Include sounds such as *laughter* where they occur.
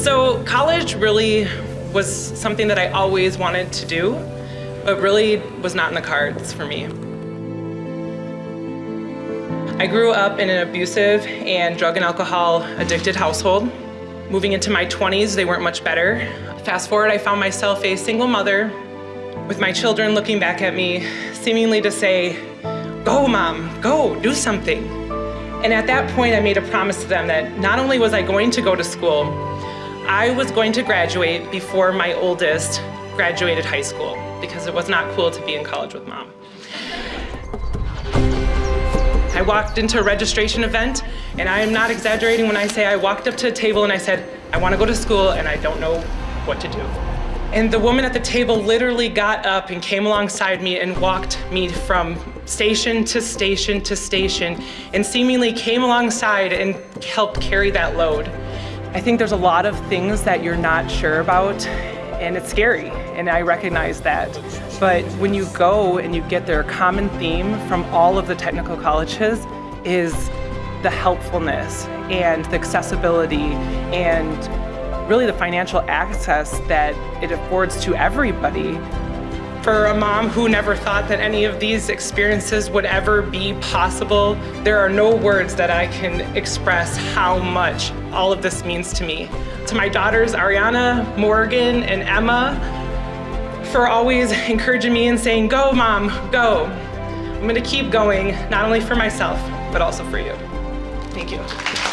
So college really was something that I always wanted to do, but really was not in the cards for me. I grew up in an abusive and drug and alcohol addicted household. Moving into my 20s, they weren't much better. Fast forward, I found myself a single mother with my children looking back at me, seemingly to say, go mom, go, do something. And at that point, I made a promise to them that not only was I going to go to school, I was going to graduate before my oldest graduated high school because it was not cool to be in college with mom. I walked into a registration event and I am not exaggerating when I say I walked up to a table and I said, I want to go to school and I don't know what to do. And the woman at the table literally got up and came alongside me and walked me from station to station to station and seemingly came alongside and helped carry that load. I think there's a lot of things that you're not sure about and it's scary and I recognize that. But when you go and you get their common theme from all of the technical colleges is the helpfulness and the accessibility and really the financial access that it affords to everybody. For a mom who never thought that any of these experiences would ever be possible, there are no words that I can express how much all of this means to me. To my daughters, Ariana, Morgan, and Emma, for always *laughs* encouraging me and saying, go mom, go. I'm gonna keep going, not only for myself, but also for you. Thank you.